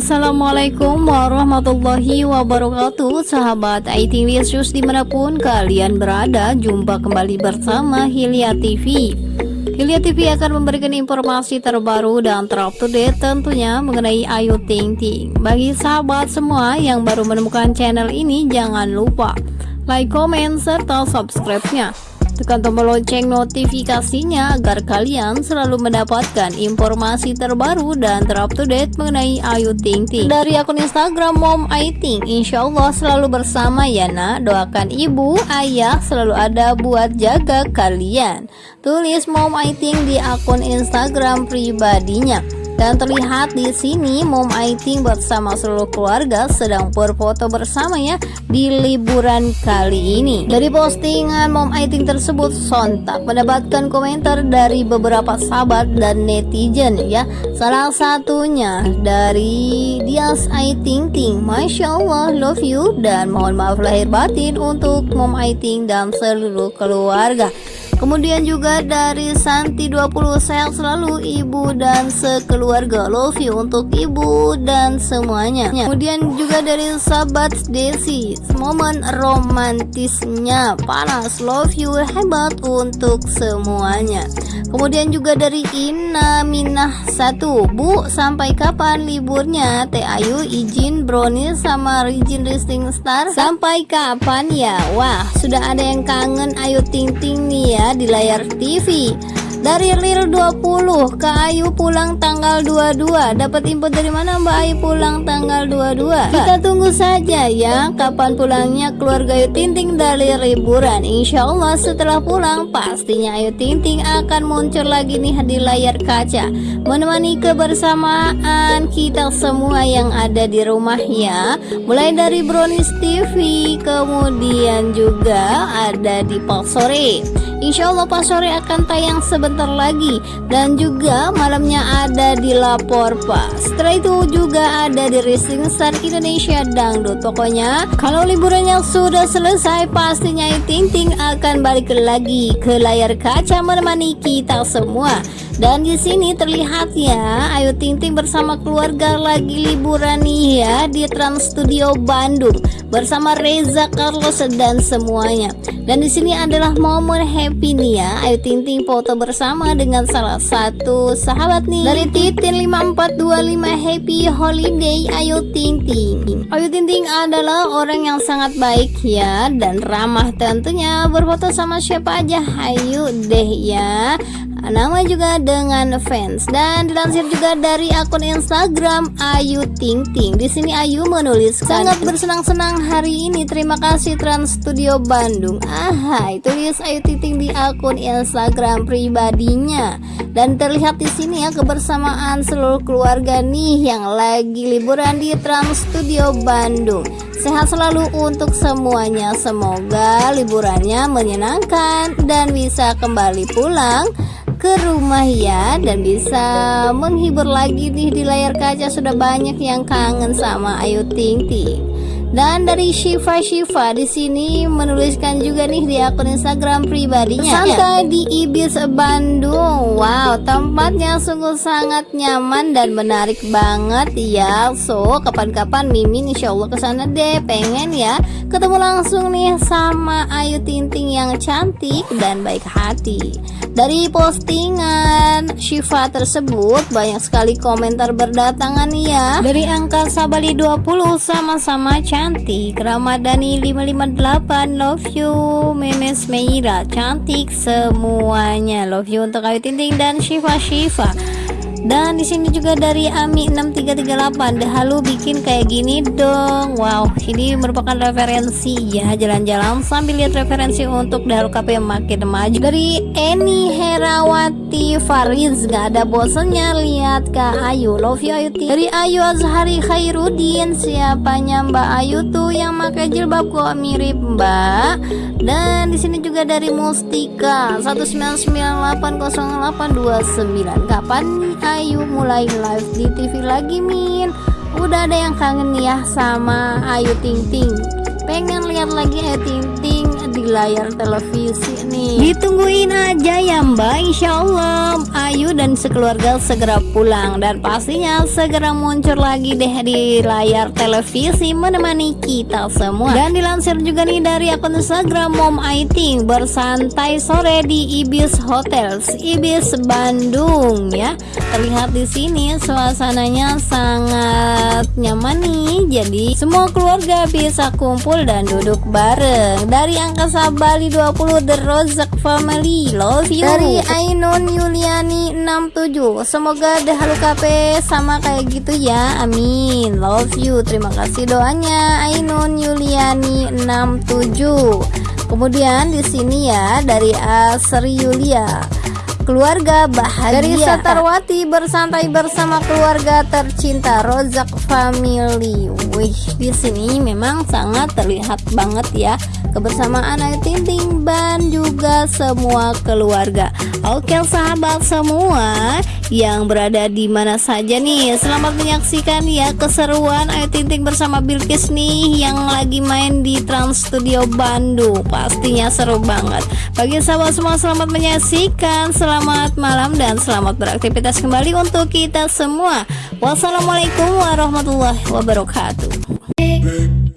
Assalamualaikum warahmatullahi wabarakatuh. Sahabat IT Wissus di mana pun kalian berada Jumpa kembali bersama Hilya TV Hilya TV akan memberikan informasi terbaru dan terupdate tentunya mengenai Ayu Ting Ting. Bagi sahabat semua yang baru menemukan channel ini jangan lupa Like, comment, serta subscribe-nya Tekan tombol lonceng notifikasinya agar kalian selalu mendapatkan informasi terbaru dan terupdate mengenai Ayu Ting Ting. Dari akun Instagram Mom Aiting, insya Allah selalu bersama ya nak. Doakan ibu, ayah selalu ada buat jaga kalian. Tulis Mom Aiting di akun Instagram pribadinya. Dan terlihat di sini Mom Aiting bersama seluruh keluarga sedang berfoto bersama ya di liburan kali ini. Dari postingan Mom Aiting tersebut sontak mendapatkan komentar dari beberapa sahabat dan netizen ya. Salah satunya dari Dias Aiting Ting, Masya Allah love you dan mohon maaf lahir batin untuk Mom Aiting dan seluruh keluarga. Kemudian juga dari Santi 20 sehat selalu ibu dan sekeluarga. Love you untuk ibu dan semuanya. Kemudian juga dari sahabat Desi momen romantisnya. Panas love you hebat untuk semuanya. Kemudian juga dari Ina Minah satu Bu sampai kapan liburnya? Teh Ayu izin brownie sama Rijin Rising Star? Sampai kapan ya? Wah sudah ada yang kangen Ayu Ting Ting nih ya di layar TV dari Lil 20 ke Ayu pulang tanggal 22 dapat info dari mana Mbak Ayu pulang tanggal 22 kita tunggu saja ya kapan pulangnya keluarga Ayu Tinting dari liburan. Insya Allah setelah pulang pastinya Ayu Tinting akan muncul lagi nih di layar kaca. Menemani kebersamaan kita semua yang ada di rumah ya. Mulai dari Brownies TV kemudian juga ada di Pal Sore Insya Allah Pak Sore akan tayang sebentar lagi. Dan juga malamnya ada di Lapor Pak. Setelah itu juga ada di Racing Star Indonesia Dangdut. Pokoknya kalau liburannya sudah selesai pastinya Ting Ting akan balik lagi ke layar kaca menemani kita semua dan di sini terlihat ya Ayu Ting Ting bersama keluarga lagi liburan nih ya di Trans Studio Bandung bersama Reza Carlos dan semuanya. Dan di sini adalah momen happy nih ya Ayu Ting Ting foto bersama dengan salah satu sahabat nih. Dari Titin 5425 Happy Holiday Ayu Ting Ting Ayu Ting Ting adalah orang yang sangat baik ya Dan ramah tentunya. Berfoto sama siapa aja Ayu deh ya nama juga dengan fans dan dilansir juga dari akun Instagram Ayu Ting Ting. Di sini Ayu menulis sangat bersenang-senang hari ini. Terima kasih Trans Studio Bandung. Aha, tulis Ayu Ting Ting di akun Instagram pribadinya. Dan terlihat di sini ya kebersamaan seluruh keluarga nih yang lagi liburan di Trans Studio Bandung. Sehat selalu untuk semuanya. Semoga liburannya menyenangkan dan bisa kembali pulang ke rumah ya dan bisa menghibur lagi nih di layar kaca sudah banyak yang kangen sama Ayu Ting Ting. Dan dari Shiva Shiva di sini menuliskan juga nih di akun Instagram pribadinya. Santai di Ibis Bandung. Wow, tempatnya sungguh sangat nyaman dan menarik banget ya. So, kapan-kapan Mimin insya Allah ke sana deh. Pengen ya ketemu langsung nih sama Ayu Ting Ting yang cantik dan baik hati. Dari postingan Shiva tersebut banyak sekali komentar berdatangan ya Dari angka Sabali 20 sama-sama cantik. Ramadhani 558 love you. Memes Meira cantik semuanya. Love you untuk Ayu Tinting dan Shiva Shiva dan di sini juga dari Ami 6338 Halu bikin kayak gini dong. Wow ini merupakan referensi. Ya jalan-jalan sambil lihat referensi untuk Dahalu KP makin maju. Dari Eni Herawati Fariz gak ada bosannya. Lihat Kak Ayu love you Ayu dari Ayu Azhari Khairuddin siapanya Mbak Ayu tuh yang pakai jilbab kok mirip Mbak dan di sini juga dari Mustika 199800829 kapan Ayu mulai live di TV lagi Min. Udah ada yang kangen ya sama Ayu Ting Ting. Pengen lihat lagi Ayu Ting Ting di layar televisi nih. Ditungguin aja ya mbak. Insya Allah Ayu dan sekeluarga segera pulang. Dan pastinya segera muncul lagi deh di layar televisi Menemani kita semua. Dan dilansir juga nih dari akun Instagram Mom Aiting Bersantai sore di Ibis Hotels Ibis Bandung ya. Terlihat di sini suasananya sangat nyaman nih. Jadi semua keluarga bisa kumpul dan duduk bareng. Dari Angkasa Bali 20 The Rozak Family. Love you. Dari Ainun Yuliani 67 Semoga Dahalu KP sama kayak gitu ya. Amin. Love you. Terima kasih doanya Ainun Yuliani 67 Kemudian di sini ya dari Asri Yulia keluarga bahagia dari Satarwati bersantai bersama keluarga tercinta Rozak Family. Wih, di sini memang sangat terlihat banget ya kebersamaan Ayu Ting Ting dan juga semua keluarga. Oke, sahabat semua, yang berada di mana saja nih Selamat menyaksikan ya keseruan Ayu Ting Ting bersama Bilkis nih yang lagi main di Trans Studio Bandung. Pastinya seru banget. Bagi sahabat semua selamat menyaksikan. Selamat malam dan selamat beraktivitas kembali untuk kita semua. Wassalamualaikum warahmatullahi wabarakatuh